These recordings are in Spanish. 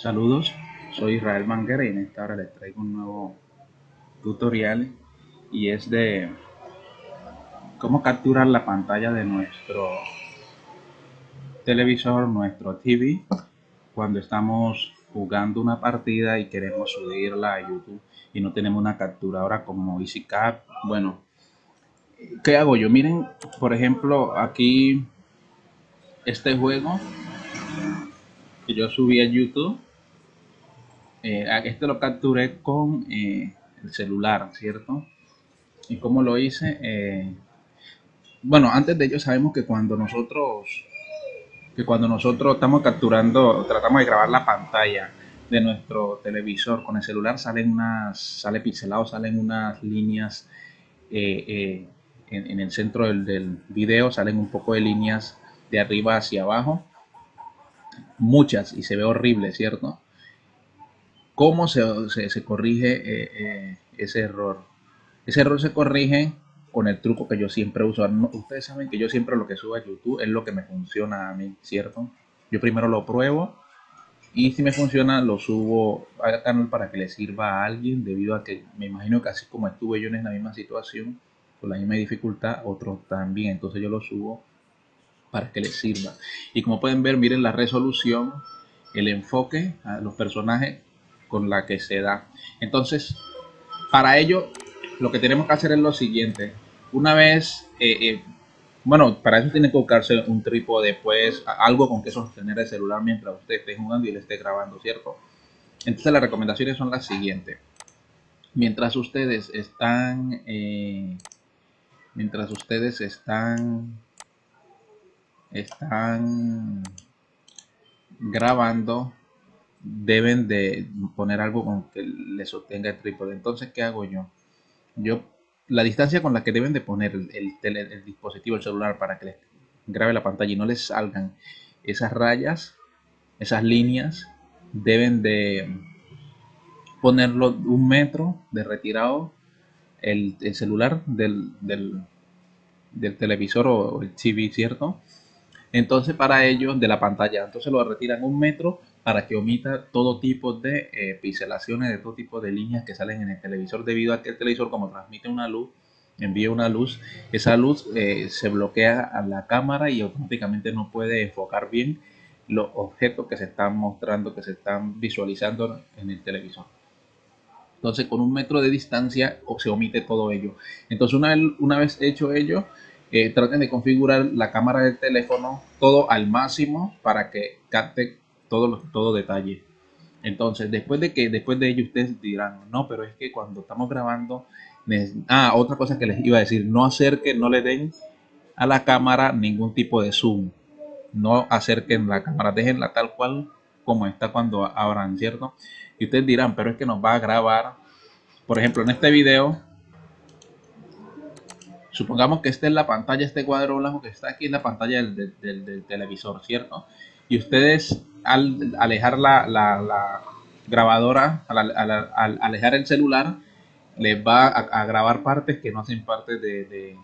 Saludos, soy Israel Manguera y en esta hora les traigo un nuevo tutorial y es de cómo capturar la pantalla de nuestro televisor, nuestro TV cuando estamos jugando una partida y queremos subirla a YouTube y no tenemos una capturadora como EasyCap. Bueno, ¿qué hago yo? Miren, por ejemplo, aquí este juego que yo subí a YouTube este lo capturé con eh, el celular, ¿cierto? ¿Y cómo lo hice? Eh, bueno, antes de ello sabemos que cuando nosotros que cuando nosotros estamos capturando, tratamos de grabar la pantalla de nuestro televisor con el celular, salen unas, sale pixelado, salen unas líneas en, el centro del video, salen un poco de líneas de arriba hacia abajo, muchas, y se ve horrible, ¿cierto? ¿Cómo se, se, corrige eh, eh, ese error? Ese error se corrige con el truco que yo siempre uso. ustedes saben que yo siempre lo que subo a YouTube es lo que me funciona a mí, ¿cierto? Yo primero lo pruebo y si me funciona lo subo al canal para que le sirva a alguien debido a que me imagino que así como estuve yo en la misma situación, con la misma dificultad, otros también. Entonces yo lo subo para que les sirva. Y como pueden ver, miren la resolución, el enfoque los personajes con la que se da. Entonces, para ello, lo que tenemos que hacer es lo siguiente. Una vez, eh, eh, bueno, para eso tiene que buscarse un trípode, pues, algo con que sostener el celular mientras usted esté jugando y le esté grabando, ¿cierto? Entonces, las recomendaciones son las siguientes. Mientras ustedes están, eh, mientras ustedes están, están grabando, deben de poner algo con que le sostenga el trípode. Entonces, ¿qué hago yo? Yo, la distancia con la que deben de poner el, dispositivo, el celular, para que les grabe la pantalla y no les salgan esas rayas, esas líneas, deben de ponerlo un metro de retirado el, celular del, del, televisor o el TV, ¿cierto? Entonces para ello de la pantalla, entonces lo retiran un metro para que omita todo tipo de eh, de todo tipo de líneas que salen en el televisor debido a que el televisor como transmite una luz, envía una luz, esa luz eh, se bloquea a la cámara y automáticamente no puede enfocar bien los objetos que se están mostrando, que se están visualizando en el televisor. Entonces con un metro de distancia se omite todo ello. Entonces una, una vez hecho ello, eh, traten de configurar la cámara del teléfono todo al máximo para que capte todo, todo detalle. Entonces, después de que después de ello ustedes dirán, no, pero es que cuando estamos grabando, ah, otra cosa que les iba a decir, no acerquen, no le den a la cámara ningún tipo de zoom. No acerquen la cámara, déjenla tal cual como está cuando abran, ¿cierto? Y ustedes dirán, pero es que nos va a grabar, por ejemplo, en este video, supongamos que esta es la pantalla, este cuadro blanco que está aquí en la pantalla del, del televisor, ¿cierto? Y ustedes al alejar la, grabadora, al, alejar el celular, les va a, grabar partes que no hacen parte de,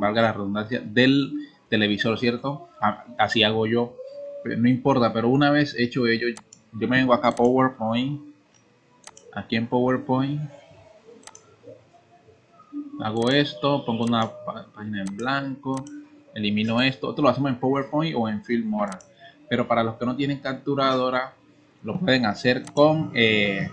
valga la redundancia, del televisor, ¿cierto? Así hago yo. No importa, pero una vez hecho ello, yo me vengo acá a PowerPoint. Aquí en PowerPoint. Hago esto, pongo una página en blanco, elimino esto. Otro lo hacemos en PowerPoint o en Filmora pero para los que no tienen capturadora lo pueden hacer con eh,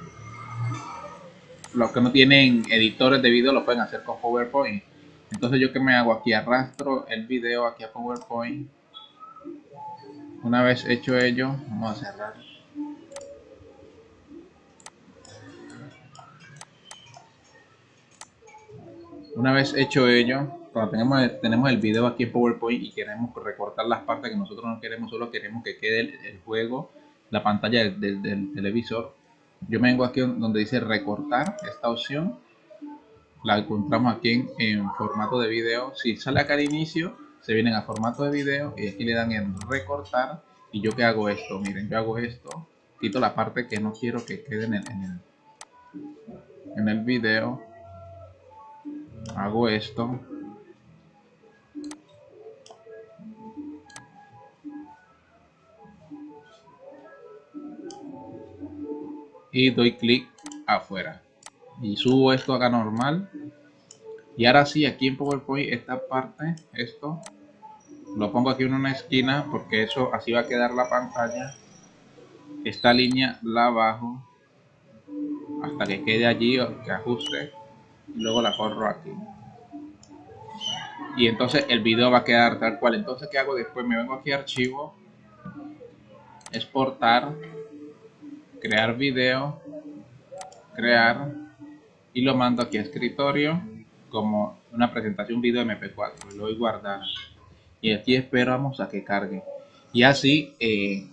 los que no tienen editores de video lo pueden hacer con PowerPoint. Entonces yo que me hago aquí arrastro el video aquí a PowerPoint. Una vez hecho ello vamos a cerrar. Una vez hecho ello cuando tenemos, el video aquí en PowerPoint y queremos recortar las partes que nosotros no queremos, solo queremos que quede el, juego, la pantalla del, televisor. Yo vengo aquí donde dice recortar, esta opción. La encontramos aquí en, formato de video. Si sale acá al inicio, se vienen a formato de video y aquí le dan en recortar. Y yo que hago esto, miren, yo hago esto, quito la parte que no quiero que quede en el, en el video. Hago esto, y doy clic afuera. Y subo esto acá normal. Y ahora sí aquí en PowerPoint esta parte esto lo pongo aquí en una esquina porque eso así va a quedar la pantalla. Esta línea la bajo hasta que quede allí que ajuste y luego la corro aquí. Y entonces el video va a quedar tal cual. Entonces qué hago después me vengo aquí a archivo. Exportar crear video crear y lo mando aquí a escritorio como una presentación video mp4 lo voy a guardar. Y aquí esperamos a que cargue. Y así eh,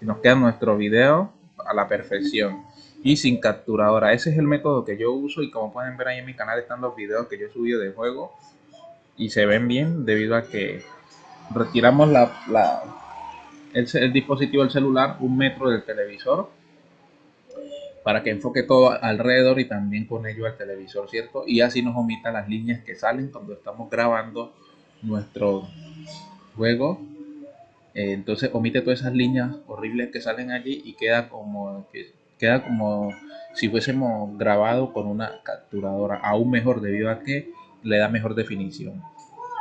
nos queda nuestro video a la perfección. Y sin capturadora. Ese es el método que yo uso y como pueden ver ahí en mi canal están los videos que yo he subido de juego. Y se ven bien debido a que retiramos la, la el, dispositivo del celular un metro del televisor para que enfoque todo alrededor y también con ello al televisor, ¿cierto? Y así nos omita las líneas que salen cuando estamos grabando nuestro juego. Eh, entonces omite todas esas líneas horribles que salen allí y queda como que queda como si fuésemos grabado con una capturadora, aún mejor debido a que le da mejor definición.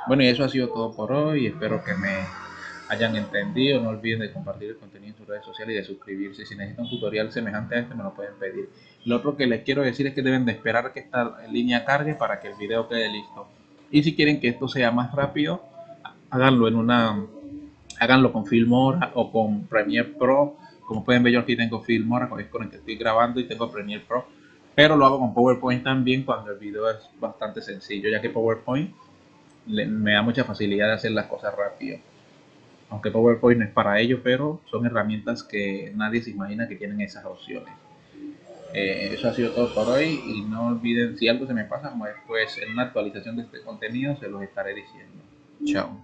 Bueno, y eso ha sido todo por hoy. Espero que me hayan entendido. No olviden de compartir el contenido en sus redes sociales y de suscribirse. Si necesitan un tutorial semejante a este, me lo pueden pedir. Lo otro que les quiero decir es que deben de esperar que esta línea cargue para que el video quede listo. Y si quieren que esto sea más rápido, háganlo en una háganlo con Filmora o con Premiere Pro. Como pueden ver, yo aquí tengo Filmora, con el que estoy grabando, y tengo Premiere Pro. Pero lo hago con PowerPoint también cuando el video es bastante sencillo, ya que PowerPoint me da mucha facilidad de hacer las cosas rápido aunque PowerPoint no es para ello, pero son herramientas que nadie se imagina que tienen esas opciones. Eh, eso ha sido todo por hoy y no olviden si algo se me pasa, pues, en una actualización de este contenido se los estaré diciendo. Chao.